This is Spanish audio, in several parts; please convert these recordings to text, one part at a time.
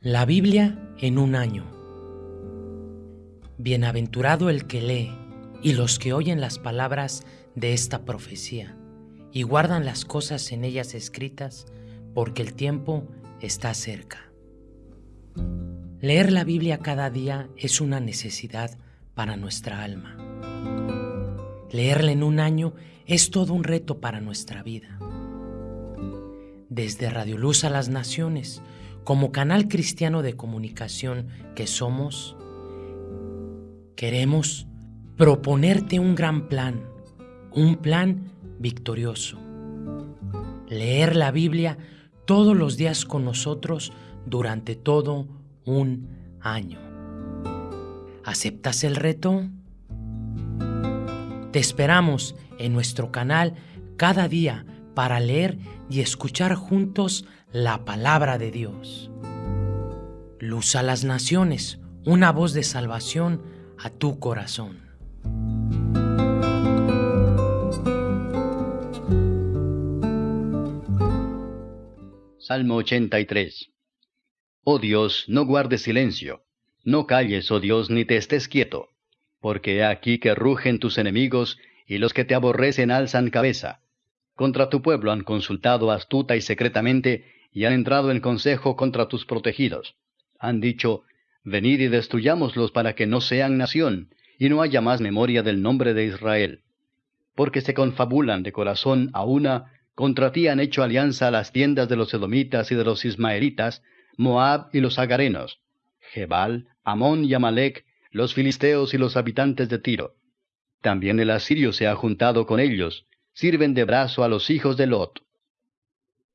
La Biblia en un año. Bienaventurado el que lee y los que oyen las palabras de esta profecía y guardan las cosas en ellas escritas, porque el tiempo está cerca. Leer la Biblia cada día es una necesidad para nuestra alma. Leerla en un año es todo un reto para nuestra vida. Desde Radio Luz a las Naciones, como canal cristiano de comunicación que somos, queremos proponerte un gran plan, un plan victorioso. Leer la Biblia todos los días con nosotros durante todo un año. ¿Aceptas el reto? Te esperamos en nuestro canal cada día para leer y escuchar juntos la palabra de Dios. Luz a las naciones, una voz de salvación a tu corazón. Salmo 83 Oh Dios, no guardes silencio, no calles, oh Dios, ni te estés quieto, porque he aquí que rugen tus enemigos, y los que te aborrecen alzan cabeza. Contra tu pueblo han consultado astuta y secretamente, y han entrado en consejo contra tus protegidos. Han dicho, Venid y destruyámoslos para que no sean nación, y no haya más memoria del nombre de Israel. Porque se confabulan de corazón a una, contra ti han hecho alianza las tiendas de los edomitas y de los ismaelitas, Moab y los agarenos, Jebal, Amón y Amalek, los filisteos y los habitantes de Tiro. También el asirio se ha juntado con ellos, sirven de brazo a los hijos de Lot.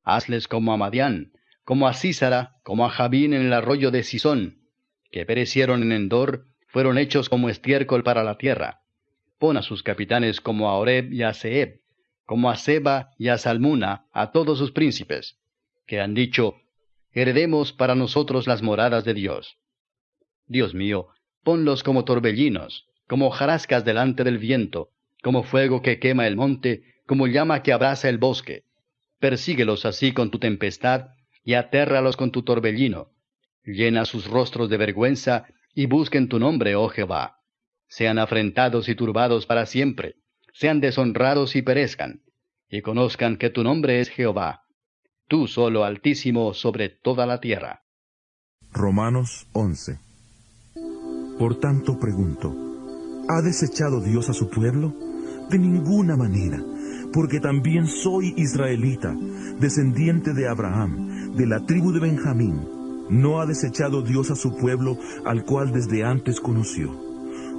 Hazles como a Madián, como a Císara, como a Jabín en el arroyo de Sisón, que perecieron en Endor, fueron hechos como estiércol para la tierra. Pon a sus capitanes como a Oreb y a Seb, como a Seba y a Salmuna, a todos sus príncipes, que han dicho, heredemos para nosotros las moradas de Dios. Dios mío, ponlos como torbellinos, como jarascas delante del viento, como fuego que quema el monte, como llama que abraza el bosque. Persíguelos así con tu tempestad, y atérralos con tu torbellino. Llena sus rostros de vergüenza, y busquen tu nombre, oh Jehová. Sean afrentados y turbados para siempre, sean deshonrados y perezcan, y conozcan que tu nombre es Jehová, tú solo altísimo sobre toda la tierra. Romanos 11 Por tanto pregunto, ¿ha desechado Dios a su pueblo? De ninguna manera porque también soy israelita, descendiente de Abraham, de la tribu de Benjamín. ¿No ha desechado Dios a su pueblo al cual desde antes conoció?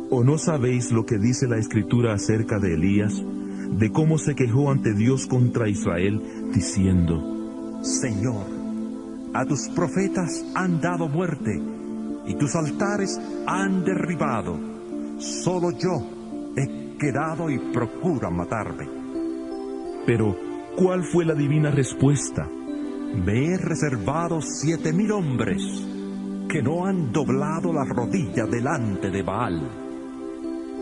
¿O no sabéis lo que dice la escritura acerca de Elías, de cómo se quejó ante Dios contra Israel, diciendo, Señor, a tus profetas han dado muerte, y tus altares han derribado. Solo yo he quedado y procuran matarme. Pero, ¿cuál fue la divina respuesta? Me he reservado siete mil hombres que no han doblado la rodilla delante de Baal.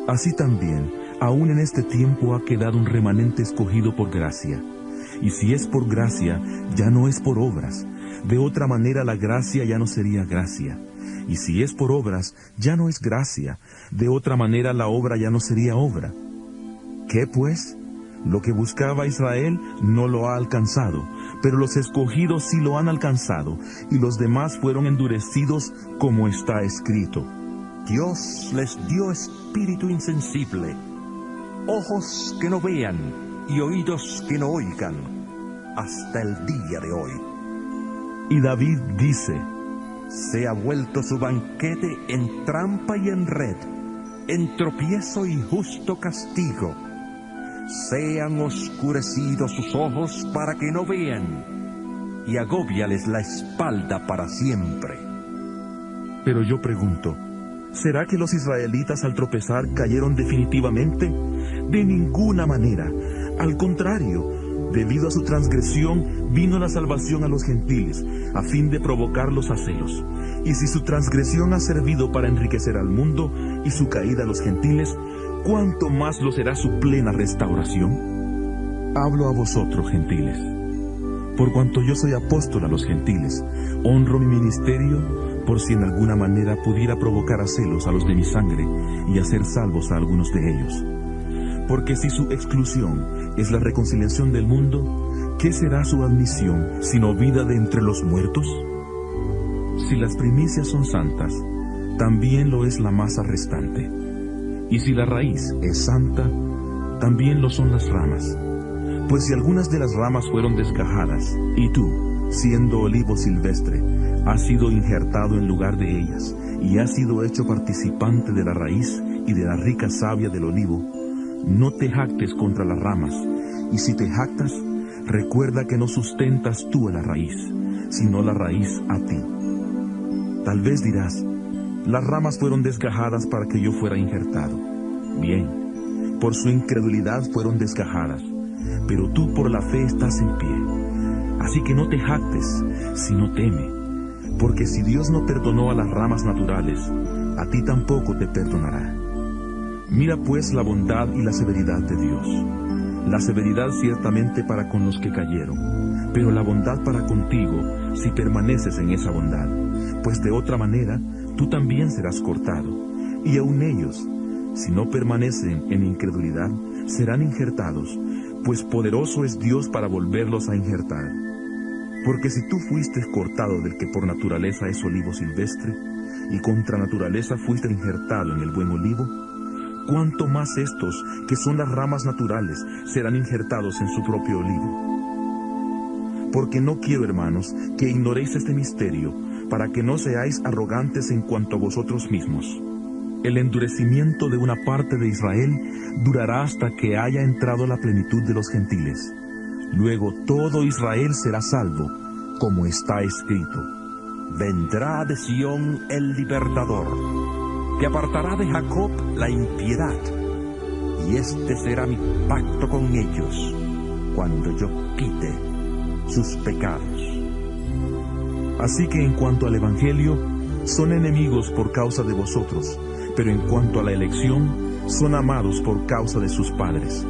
Así también, aún en este tiempo ha quedado un remanente escogido por gracia. Y si es por gracia, ya no es por obras. De otra manera la gracia ya no sería gracia. Y si es por obras, ya no es gracia. De otra manera la obra ya no sería obra. ¿Qué pues? Lo que buscaba Israel no lo ha alcanzado, pero los escogidos sí lo han alcanzado, y los demás fueron endurecidos como está escrito. Dios les dio espíritu insensible, ojos que no vean y oídos que no oigan, hasta el día de hoy. Y David dice, Se ha vuelto su banquete en trampa y en red, en tropiezo y justo castigo sean oscurecidos sus ojos para que no vean, y agóbiales la espalda para siempre. Pero yo pregunto, ¿será que los israelitas al tropezar cayeron definitivamente? De ninguna manera. Al contrario, debido a su transgresión vino la salvación a los gentiles, a fin de provocarlos a celos. Y si su transgresión ha servido para enriquecer al mundo y su caída a los gentiles, ¿cuánto más lo será su plena restauración? Hablo a vosotros, gentiles. por cuanto yo soy apóstol a los gentiles, honro mi ministerio por si en alguna manera pudiera provocar a celos a los de mi sangre y hacer salvos a algunos de ellos. Porque si su exclusión es la reconciliación del mundo, ¿qué será su admisión sino vida de entre los muertos? Si las primicias son santas, también lo es la masa restante. Y si la raíz es santa, también lo son las ramas. Pues si algunas de las ramas fueron desgajadas, y tú, siendo olivo silvestre, has sido injertado en lugar de ellas, y has sido hecho participante de la raíz y de la rica savia del olivo, no te jactes contra las ramas, y si te jactas, recuerda que no sustentas tú a la raíz, sino la raíz a ti. Tal vez dirás, las ramas fueron desgajadas para que yo fuera injertado. Bien, por su incredulidad fueron desgajadas pero tú por la fe estás en pie. Así que no te jactes, sino teme, porque si Dios no perdonó a las ramas naturales, a ti tampoco te perdonará. Mira pues la bondad y la severidad de Dios. La severidad ciertamente para con los que cayeron, pero la bondad para contigo si permaneces en esa bondad, pues de otra manera tú también serás cortado, y aun ellos, si no permanecen en incredulidad, serán injertados, pues poderoso es Dios para volverlos a injertar. Porque si tú fuiste cortado del que por naturaleza es olivo silvestre, y contra naturaleza fuiste injertado en el buen olivo, cuánto más estos, que son las ramas naturales, serán injertados en su propio olivo. Porque no quiero, hermanos, que ignoréis este misterio, para que no seáis arrogantes en cuanto a vosotros mismos el endurecimiento de una parte de Israel durará hasta que haya entrado la plenitud de los gentiles. Luego todo Israel será salvo, como está escrito. Vendrá de Sión el libertador, que apartará de Jacob la impiedad, y este será mi pacto con ellos, cuando yo quite sus pecados. Así que en cuanto al Evangelio, son enemigos por causa de vosotros, pero en cuanto a la elección, son amados por causa de sus padres,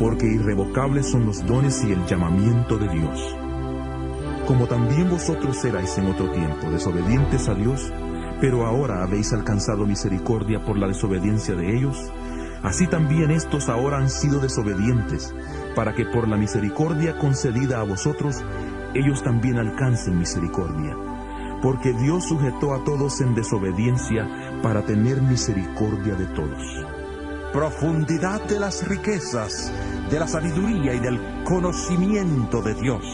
porque irrevocables son los dones y el llamamiento de Dios. Como también vosotros erais en otro tiempo desobedientes a Dios, pero ahora habéis alcanzado misericordia por la desobediencia de ellos, así también estos ahora han sido desobedientes, para que por la misericordia concedida a vosotros, ellos también alcancen misericordia porque Dios sujetó a todos en desobediencia para tener misericordia de todos. Profundidad de las riquezas, de la sabiduría y del conocimiento de Dios.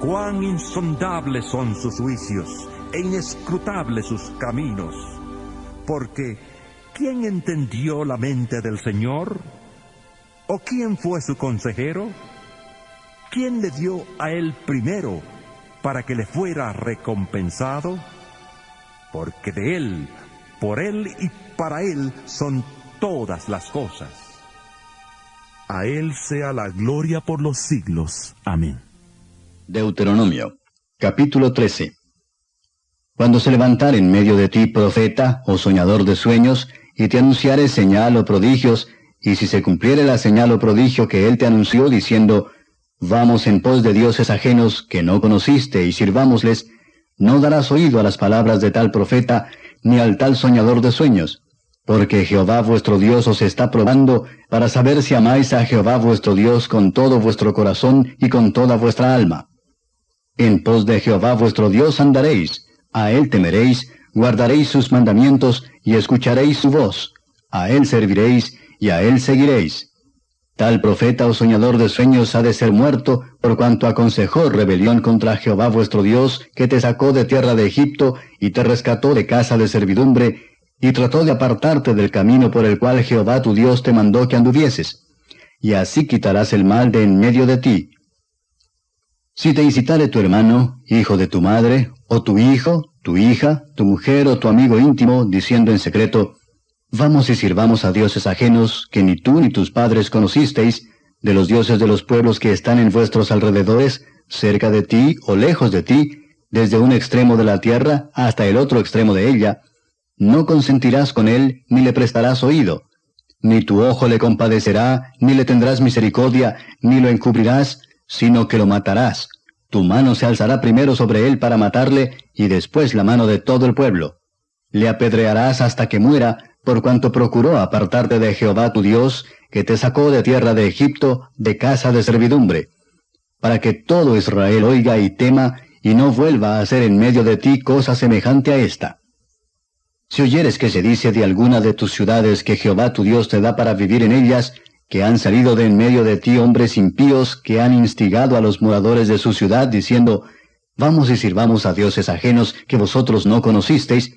Cuán insondables son sus juicios e inescrutables sus caminos. Porque, ¿quién entendió la mente del Señor? ¿O quién fue su consejero? ¿Quién le dio a él primero para que le fuera recompensado? Porque de Él, por Él y para Él son todas las cosas. A Él sea la gloria por los siglos. Amén. Deuteronomio, capítulo 13. Cuando se levantare en medio de ti profeta o soñador de sueños, y te anunciare señal o prodigios, y si se cumpliere la señal o prodigio que él te anunció, diciendo, Vamos en pos de dioses ajenos que no conociste y sirvámosles, no darás oído a las palabras de tal profeta, ni al tal soñador de sueños, porque Jehová vuestro Dios os está probando para saber si amáis a Jehová vuestro Dios con todo vuestro corazón y con toda vuestra alma. En pos de Jehová vuestro Dios andaréis, a él temeréis, guardaréis sus mandamientos y escucharéis su voz, a él serviréis y a él seguiréis. Tal profeta o soñador de sueños ha de ser muerto, por cuanto aconsejó rebelión contra Jehová vuestro Dios, que te sacó de tierra de Egipto, y te rescató de casa de servidumbre, y trató de apartarte del camino por el cual Jehová tu Dios te mandó que anduvieses. Y así quitarás el mal de en medio de ti. Si te incitare tu hermano, hijo de tu madre, o tu hijo, tu hija, tu mujer o tu amigo íntimo, diciendo en secreto, Vamos y sirvamos a dioses ajenos que ni tú ni tus padres conocisteis, de los dioses de los pueblos que están en vuestros alrededores, cerca de ti o lejos de ti, desde un extremo de la tierra hasta el otro extremo de ella, no consentirás con él ni le prestarás oído, ni tu ojo le compadecerá, ni le tendrás misericordia, ni lo encubrirás, sino que lo matarás. Tu mano se alzará primero sobre él para matarle, y después la mano de todo el pueblo. Le apedrearás hasta que muera, por cuanto procuró apartarte de Jehová tu Dios, que te sacó de tierra de Egipto, de casa de servidumbre, para que todo Israel oiga y tema, y no vuelva a hacer en medio de ti cosa semejante a esta. Si oyeres que se dice de alguna de tus ciudades que Jehová tu Dios te da para vivir en ellas, que han salido de en medio de ti hombres impíos que han instigado a los moradores de su ciudad, diciendo, Vamos y sirvamos a dioses ajenos que vosotros no conocisteis,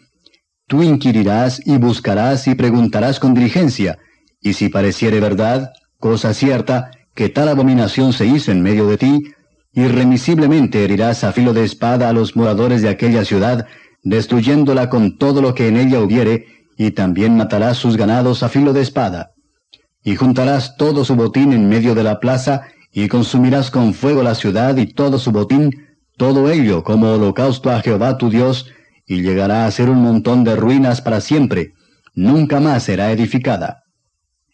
tú inquirirás y buscarás y preguntarás con diligencia, y si pareciere verdad, cosa cierta, que tal abominación se hizo en medio de ti, irremisiblemente herirás a filo de espada a los moradores de aquella ciudad, destruyéndola con todo lo que en ella hubiere, y también matarás sus ganados a filo de espada. Y juntarás todo su botín en medio de la plaza, y consumirás con fuego la ciudad y todo su botín, todo ello como holocausto a Jehová tu Dios, y llegará a ser un montón de ruinas para siempre, nunca más será edificada.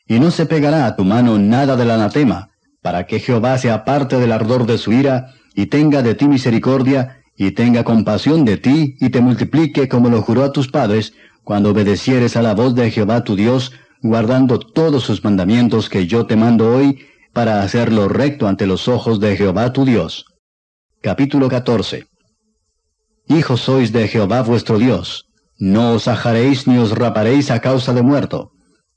Y no se pegará a tu mano nada del anatema, para que Jehová se aparte del ardor de su ira, y tenga de ti misericordia, y tenga compasión de ti, y te multiplique como lo juró a tus padres, cuando obedecieres a la voz de Jehová tu Dios, guardando todos sus mandamientos que yo te mando hoy, para hacerlo recto ante los ojos de Jehová tu Dios. Capítulo 14 Hijos sois de Jehová vuestro Dios, no os ajaréis ni os raparéis a causa de muerto,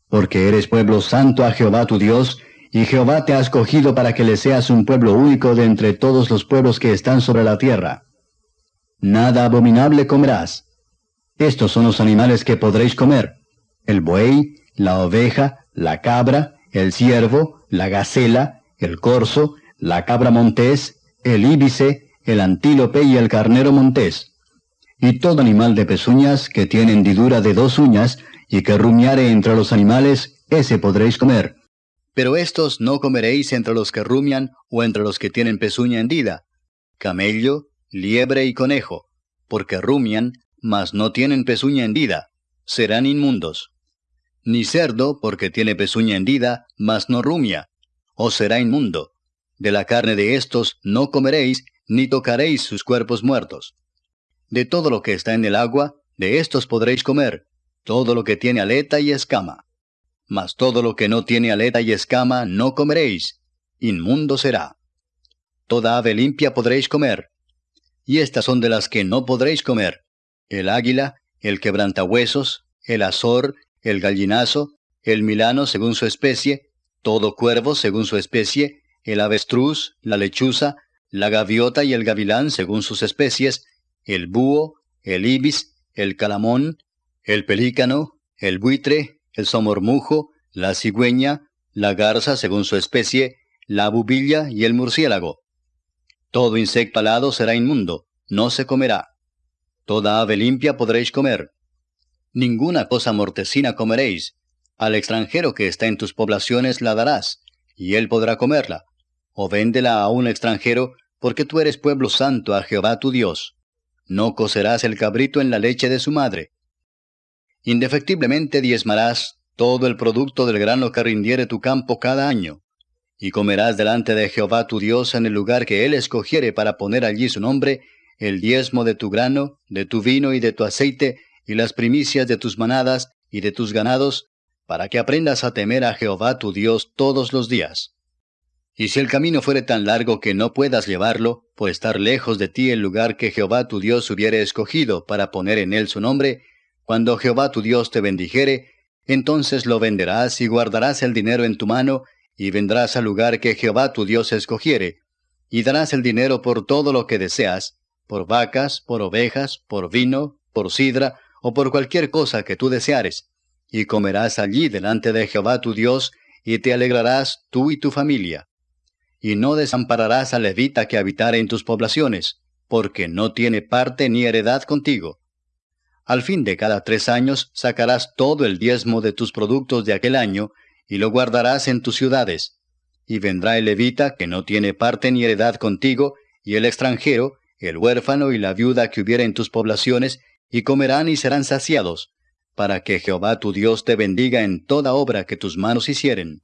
porque eres pueblo santo a Jehová tu Dios, y Jehová te ha escogido para que le seas un pueblo único de entre todos los pueblos que están sobre la tierra. Nada abominable comerás. Estos son los animales que podréis comer, el buey, la oveja, la cabra, el ciervo, la gacela, el corzo, la cabra montés, el íbice, el antílope y el carnero montés. Y todo animal de pezuñas que tiene hendidura de dos uñas y que rumiare entre los animales, ese podréis comer. Pero estos no comeréis entre los que rumian o entre los que tienen pezuña hendida, camello, liebre y conejo, porque rumian, mas no tienen pezuña hendida, serán inmundos. Ni cerdo, porque tiene pezuña hendida, mas no rumia, os será inmundo. De la carne de estos no comeréis, ni tocaréis sus cuerpos muertos. De todo lo que está en el agua, de estos podréis comer, todo lo que tiene aleta y escama. Mas todo lo que no tiene aleta y escama no comeréis, inmundo será. Toda ave limpia podréis comer, y estas son de las que no podréis comer, el águila, el quebrantahuesos, el azor, el gallinazo, el milano según su especie, todo cuervo según su especie, el avestruz, la lechuza, la gaviota y el gavilán según sus especies, el búho, el ibis, el calamón, el pelícano, el buitre, el somormujo, la cigüeña, la garza según su especie, la bubilla y el murciélago. Todo insecto alado será inmundo, no se comerá. Toda ave limpia podréis comer. Ninguna cosa mortecina comeréis. Al extranjero que está en tus poblaciones la darás, y él podrá comerla. O véndela a un extranjero, porque tú eres pueblo santo a Jehová tu Dios. No cocerás el cabrito en la leche de su madre. Indefectiblemente diezmarás todo el producto del grano que rindiere tu campo cada año, y comerás delante de Jehová tu Dios en el lugar que él escogiere para poner allí su nombre, el diezmo de tu grano, de tu vino y de tu aceite, y las primicias de tus manadas y de tus ganados, para que aprendas a temer a Jehová tu Dios todos los días. Y si el camino fuere tan largo que no puedas llevarlo, por estar lejos de ti el lugar que Jehová tu Dios hubiere escogido para poner en él su nombre, cuando Jehová tu Dios te bendijere, entonces lo venderás y guardarás el dinero en tu mano, y vendrás al lugar que Jehová tu Dios escogiere, y darás el dinero por todo lo que deseas, por vacas, por ovejas, por vino, por sidra, o por cualquier cosa que tú deseares, y comerás allí delante de Jehová tu Dios, y te alegrarás tú y tu familia. Y no desampararás al levita que habitare en tus poblaciones, porque no tiene parte ni heredad contigo. Al fin de cada tres años sacarás todo el diezmo de tus productos de aquel año, y lo guardarás en tus ciudades. Y vendrá el levita que no tiene parte ni heredad contigo, y el extranjero, el huérfano y la viuda que hubiera en tus poblaciones, y comerán y serán saciados, para que Jehová tu Dios te bendiga en toda obra que tus manos hicieren.